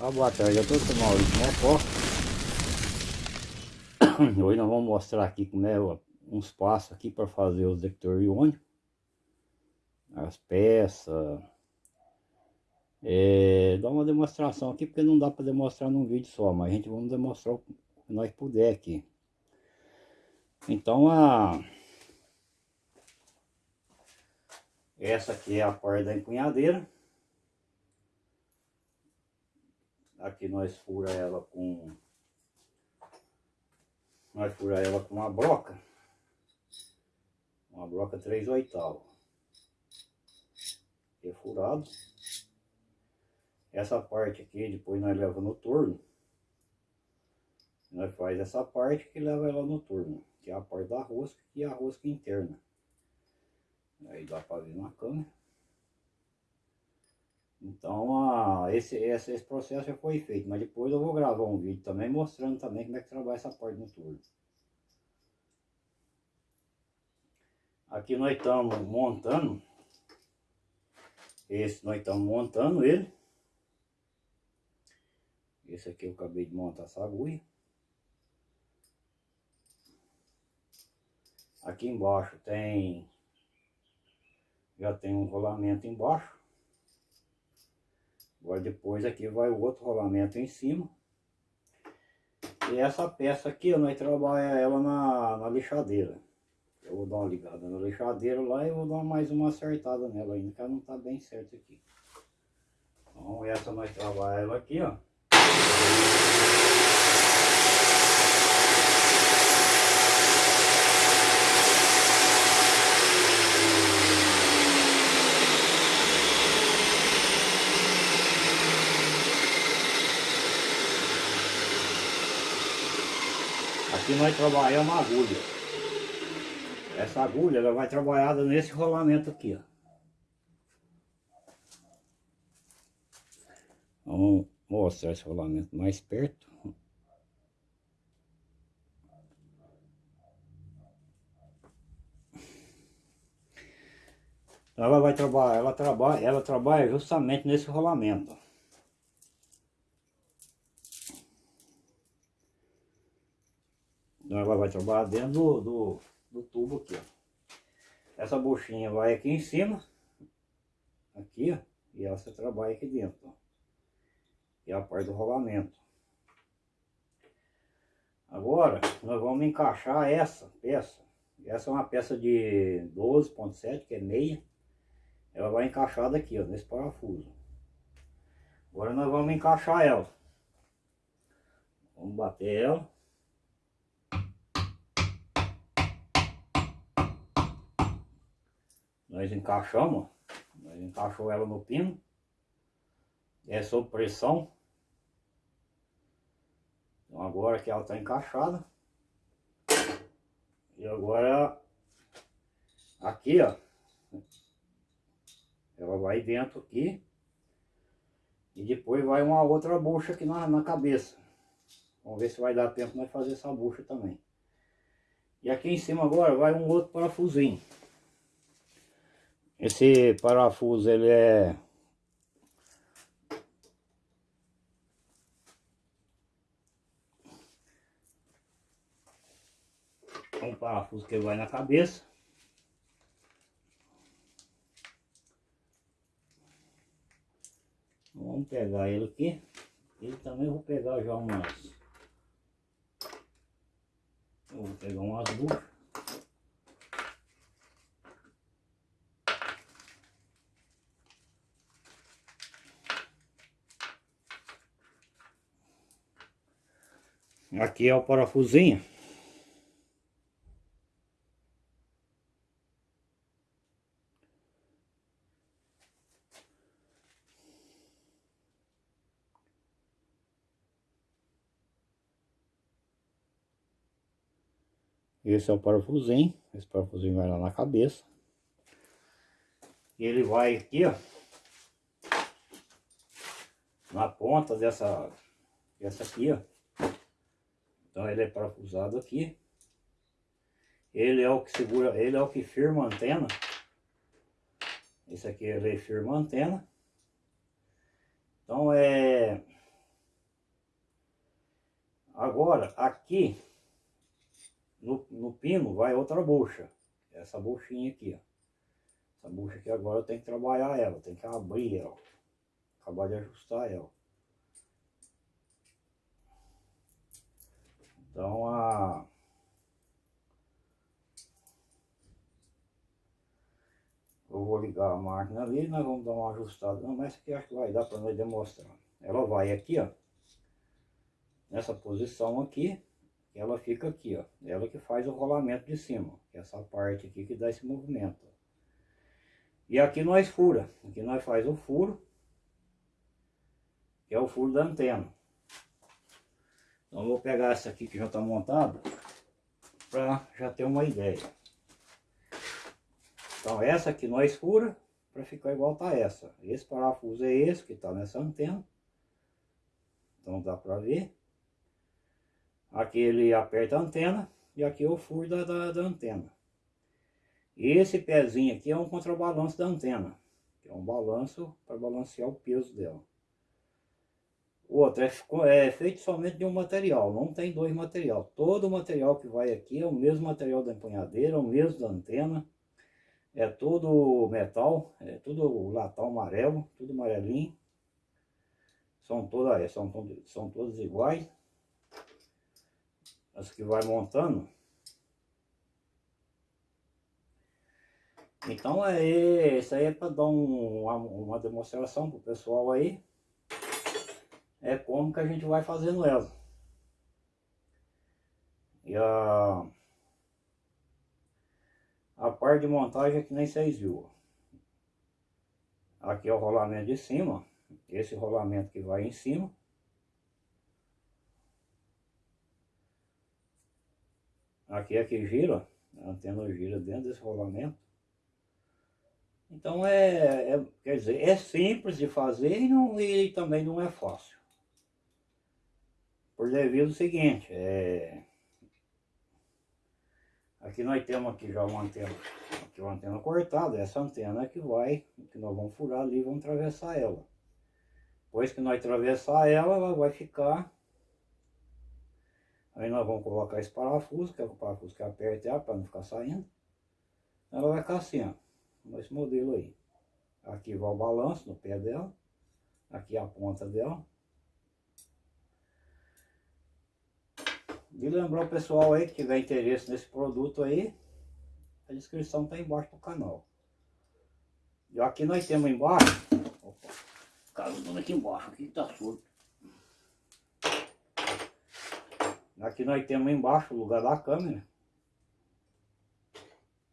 Ah, boa tarde a todos, sou Maurício Mocó. Hoje nós vamos mostrar aqui como é uns passos aqui para fazer os detector iônico. As peças. É, dá uma demonstração aqui, porque não dá para demonstrar num vídeo só, mas a gente vamos demonstrar o que nós puder aqui. Então a... Essa aqui é a porta da empunhadeira. Aqui nós fura ela com... Nós fura ela com uma broca. Uma broca 3 oitavos. É furado. Essa parte aqui, depois nós leva no torno. Nós faz essa parte que leva ela no torno. Que é a parte da rosca e a rosca interna. Aí dá para ver na câmera. Então, a, esse, esse, esse processo já foi feito, mas depois eu vou gravar um vídeo também mostrando também como é que trabalha essa parte no turno. Aqui nós estamos montando, esse nós estamos montando ele. Esse aqui eu acabei de montar essa agulha. Aqui embaixo tem, já tem um rolamento embaixo. Agora depois aqui vai o outro rolamento em cima. E essa peça aqui, nós trabalhamos ela na, na lixadeira. Eu vou dar uma ligada na lixadeira lá e vou dar mais uma acertada nela ainda, que ela não tá bem certa aqui. Então essa nós trabalhamos ela aqui, ó. Aqui nós trabalhamos a agulha. Essa agulha ela vai trabalhada nesse rolamento aqui, ó. Vamos mostrar esse rolamento mais perto. Ela vai trabalhar, ela trabalha, ela trabalha justamente nesse rolamento. Então ela vai trabalhar dentro do, do, do tubo aqui, ó. Essa buchinha vai aqui em cima, aqui, ó, e essa trabalha aqui dentro, ó. E a parte do rolamento. Agora, nós vamos encaixar essa peça. Essa é uma peça de 12.7, que é meia. Ela vai encaixada aqui, ó, nesse parafuso. Agora nós vamos encaixar ela. Vamos bater ela. Nós encaixamos, nós encaixou ela no pino. É sob pressão. Então agora que ela está encaixada. E agora aqui ó. Ela vai dentro aqui. E depois vai uma outra bucha aqui na, na cabeça. Vamos ver se vai dar tempo de fazer essa bucha também. E aqui em cima agora vai um outro parafusinho. Esse parafuso ele é um parafuso que vai na cabeça. Vamos pegar ele aqui. Ele também vou pegar já umas. Eu vou pegar umas buchas. Aqui é o parafusinho. Esse é o parafusinho. Esse parafusinho vai lá na cabeça. Ele vai aqui, ó. Na ponta dessa... Essa aqui, ó. Então ele é parafusado aqui. Ele é o que segura, ele é o que firma a antena. Esse aqui é ele firma a antena. Então é... Agora, aqui no, no pino vai outra bucha. Essa buchinha aqui, ó. Essa bucha aqui agora eu tenho que trabalhar ela, tem que abrir ela. Acabar de ajustar ela. Então a... Eu vou ligar a máquina ali, nós vamos dar uma ajustada. Não, mas aqui acho que vai dar para nós demonstrar. Ela vai aqui, ó. Nessa posição aqui. Ela fica aqui, ó. Ela que faz o rolamento de cima. É essa parte aqui que dá esse movimento. E aqui nós fura. Aqui nós faz o furo. Que é o furo da antena. Então vou pegar essa aqui que já está montada. Para já ter uma ideia. Então essa aqui nós fura para ficar igual tá essa. Esse parafuso é esse que está nessa antena. Então dá para ver. Aqui ele aperta a antena e aqui é o furo da, da, da antena. Esse pezinho aqui é um contrabalanço da antena. Que é um balanço para balancear o peso dela. O outro é, é, feito somente de um material, não tem dois material. Todo o material que vai aqui é o mesmo material da empunhadeira, é o mesmo da antena é tudo metal, é tudo latão amarelo, tudo amarelinho. São todas, é, são, são todas iguais. As que vai montando. Então é isso aí é para dar um, uma, uma demonstração pro pessoal aí. É como que a gente vai fazendo ela. E a a parte de montagem é que nem vocês viram. Aqui é o rolamento de cima. Esse rolamento que vai em cima. Aqui é que gira. A antena gira dentro desse rolamento. Então é, é, quer dizer, é simples de fazer e, não, e também não é fácil. Por devido ao seguinte, é, Aqui nós temos aqui já uma antena, aqui uma antena cortada, essa antena é que vai, que nós vamos furar ali e vamos atravessar ela. Depois que nós atravessar ela, ela vai ficar, aí nós vamos colocar esse parafuso, que é o parafuso que aperta ela para não ficar saindo. Ela vai ficar assim, ó, nesse modelo aí. Aqui vai o balanço no pé dela, aqui a ponta dela. E lembrar o pessoal aí que tiver interesse nesse produto aí, a descrição está embaixo do canal. E aqui nós temos embaixo, opa, caiu tudo aqui embaixo, aqui está surdo. Aqui nós temos embaixo o lugar da câmera.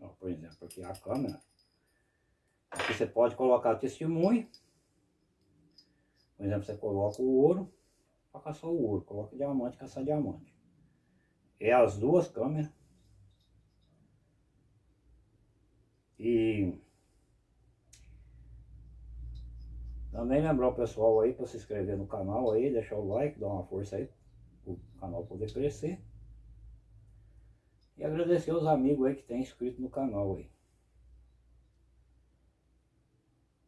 Ó, por exemplo, aqui a câmera. Aqui você pode colocar testemunho. Por exemplo, você coloca o ouro para caçar o ouro. Coloca diamante, caçar diamante é as duas câmeras. E também lembrar o pessoal aí para se inscrever no canal aí, deixar o like, dar uma força aí o canal poder crescer. E agradecer os amigos aí que tem inscrito no canal aí.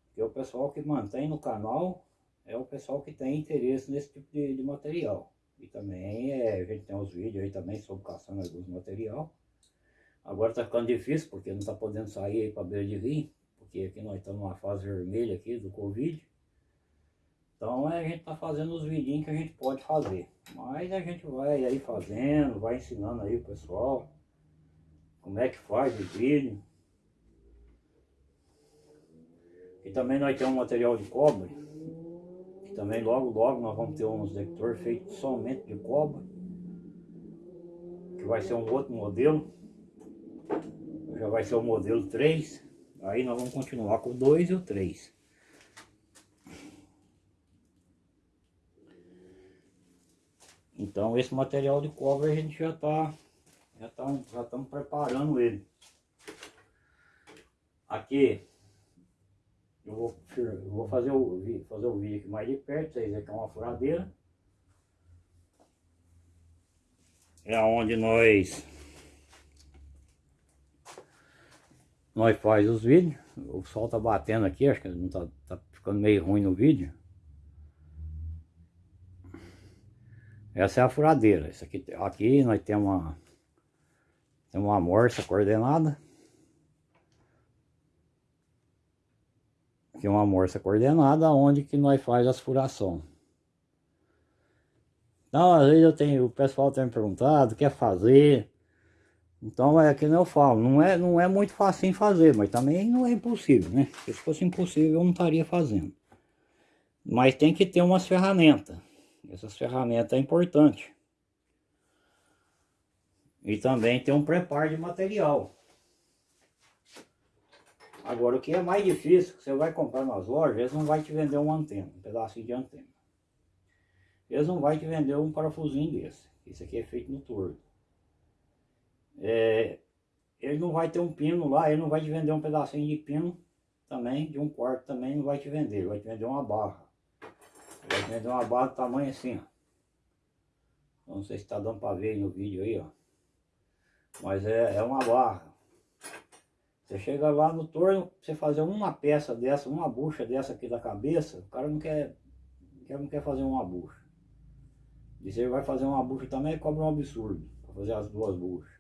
Porque o pessoal que mantém no canal é o pessoal que tem interesse nesse tipo de, de material. E também é, a gente tem os vídeos aí também sobre caçando alguns material. Agora tá ficando difícil porque não tá podendo sair aí para beira de rio. Porque aqui nós estamos numa fase vermelha aqui do Covid. Então é, a gente tá fazendo os vidinhos que a gente pode fazer. Mas a gente vai aí fazendo, vai ensinando aí o pessoal. Como é que faz o vídeo. E também nós temos um material de cobre também logo logo nós vamos ter uns detector feito somente de cobre. Que vai ser um outro modelo. Já vai ser o modelo 3. Aí nós vamos continuar com o 2 e o 3. Então esse material de cobre a gente já está já tá, já estamos preparando ele. Aqui eu vou, eu vou fazer, o, fazer o vídeo aqui mais de perto, vocês aqui é uma furadeira. É onde nós nós faz os vídeos. O sol tá batendo aqui, acho que não tá, tá ficando meio ruim no vídeo. Essa é a furadeira. Isso aqui, aqui nós temos uma, tem uma morsa coordenada. Aqui é uma morsa coordenada onde que nós faz as furação. Então, às vezes eu tenho, o pessoal tem me perguntado, quer fazer. Então é que eu falo, não é, não é muito fácil fazer, mas também não é impossível, né? Se fosse impossível eu não estaria fazendo. Mas tem que ter umas ferramentas. Essas ferramentas é importante. E também tem um preparo de material. Agora o que é mais difícil, que você vai comprar nas lojas, eles não vai te vender uma antena, um pedacinho de antena. Eles não vai te vender um parafusinho desse. Isso aqui é feito no tordo. É, ele não vai ter um pino lá, ele não vai te vender um pedacinho de pino também, de um quarto também não vai te vender, ele vai te vender uma barra. Ele vai te vender uma barra do tamanho assim, ó. Não sei se está dando para ver no vídeo aí, ó. Mas é, é uma barra. Você chega lá no torno, você fazer uma peça dessa, uma bucha dessa aqui da cabeça, o cara não quer, não quer fazer uma bucha. E se ele vai fazer uma bucha também, cobra um absurdo para fazer as duas buchas.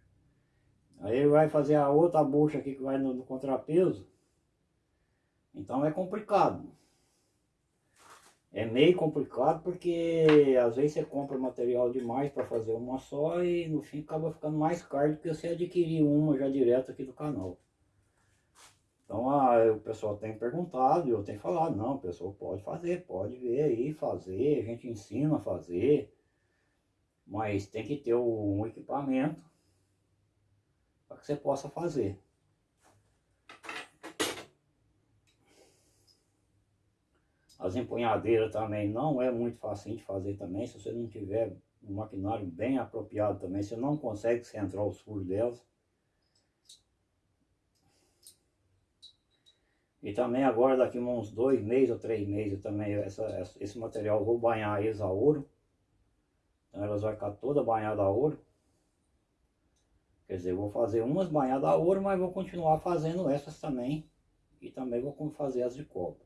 Aí ele vai fazer a outra bucha aqui que vai no, no contrapeso. Então é complicado. É meio complicado porque às vezes você compra material demais para fazer uma só e no fim acaba ficando mais caro do que você adquirir uma já direto aqui do canal. Então ah, o pessoal tem perguntado eu tenho falado, não, o pessoal pode fazer, pode ver aí, fazer, a gente ensina a fazer. Mas tem que ter um equipamento para que você possa fazer. As empunhadeiras também não é muito fácil de fazer também, se você não tiver um maquinário bem apropriado também, você não consegue centrar os furos delas. E também agora daqui uns dois meses ou três meses também essa, esse material vou banhar eles a ouro. Então elas vão ficar toda banhada a ouro. Quer dizer, eu vou fazer umas banhadas a ouro, mas vou continuar fazendo essas também. E também vou fazer as de cobre.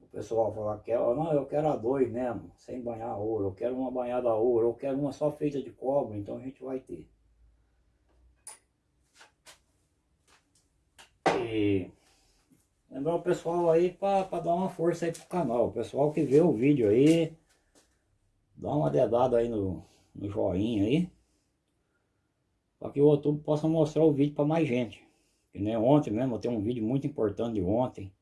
O pessoal fala, que não, eu quero a dois mesmo, sem banhar a ouro. Eu quero uma banhada a ouro, eu quero uma só feita de cobre, então a gente vai ter. E lembrar o pessoal aí para dar uma força aí pro canal. O pessoal que vê o vídeo aí, dá uma dedada aí no, no joinha aí para que o YouTube possa mostrar o vídeo para mais gente. Que nem ontem mesmo, eu tenho um vídeo muito importante de ontem,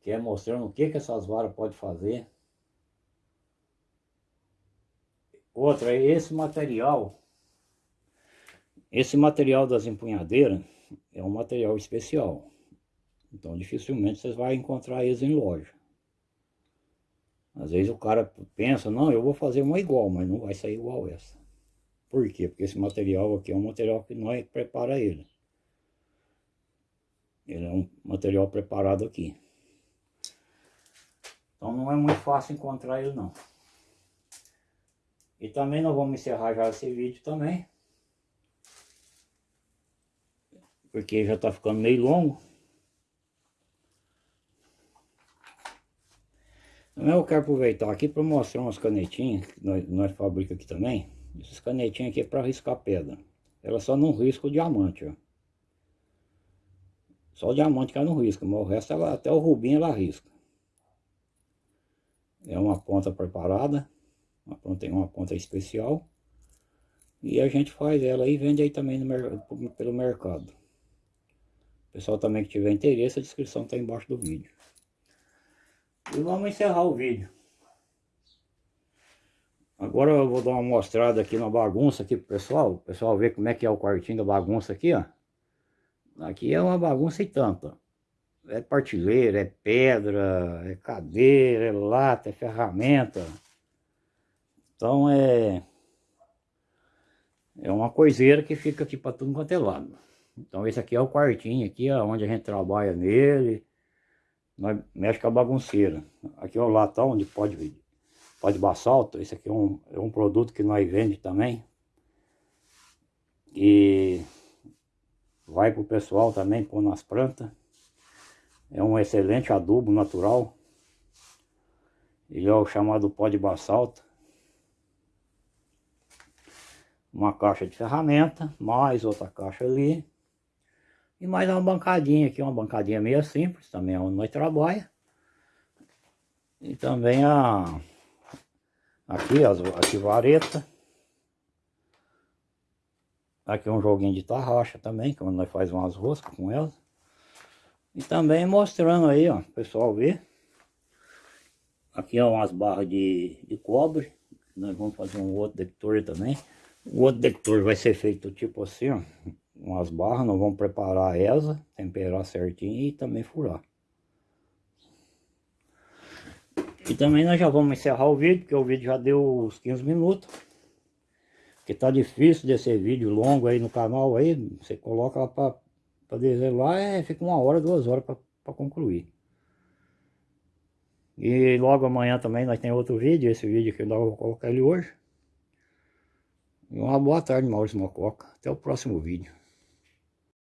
que é mostrando o que, que essas varas podem fazer. Outra, esse material, esse material das empunhadeiras é um material especial. Então dificilmente vocês vão encontrar eles em loja. Às vezes o cara pensa, não, eu vou fazer uma igual, mas não vai sair igual essa. Por quê? Porque esse material aqui é um material que nós prepara ele. Ele é um material preparado aqui. Então não é muito fácil encontrar ele não. E também nós vamos encerrar já esse vídeo também. Porque já está ficando meio longo. Eu quero aproveitar aqui para mostrar umas canetinhas que nós, nós fabricamos aqui também. Essas canetinhas aqui é para riscar pedra. Ela só não risca o diamante, ó. Só o diamante que ela não risca, mas o resto ela, até o rubim ela risca. É uma ponta preparada, uma ponta, uma ponta especial. E a gente faz ela e vende aí também no, pelo mercado. Pessoal também que tiver interesse, a descrição está embaixo do vídeo. E vamos encerrar o vídeo. Agora eu vou dar uma mostrada aqui na bagunça aqui pro pessoal. O pessoal ver como é que é o quartinho da bagunça aqui, ó. Aqui é uma bagunça e tanto, É partilheira, é pedra, é cadeira, é lata, é ferramenta. Então é... É uma coiseira que fica aqui para tudo quanto é lado. Então esse aqui é o quartinho aqui, ó, onde a gente trabalha nele mexe com é a bagunceira. Aqui é o latão onde pode, pode basalto. Esse aqui é um, é um produto que nós vende também. E vai para o pessoal também pôr nas plantas. É um excelente adubo natural. Ele é o chamado pó de basalto. Uma caixa de ferramenta, mais outra caixa ali. E mais uma bancadinha aqui, uma bancadinha meio simples, também é onde nós trabalhamos. E também a aqui as aqui vareta. Aqui um joguinho de tarraxa também, que é nós faz umas roscas com elas. E também mostrando aí, ó, pessoal ver. Aqui é umas barras de, de cobre. Nós vamos fazer um outro detector também. O outro detector vai ser feito tipo assim, ó. Umas barras, nós vamos preparar essa, temperar certinho e também furar. E também nós já vamos encerrar o vídeo, porque o vídeo já deu uns 15 minutos. Porque tá difícil desse vídeo longo aí no canal aí, você coloca lá para para dizer lá, é, fica uma hora, duas horas para concluir. E logo amanhã também nós temos outro vídeo, esse vídeo que eu vou colocar ele hoje. E uma boa tarde, Maurício Mococa. Até o próximo vídeo.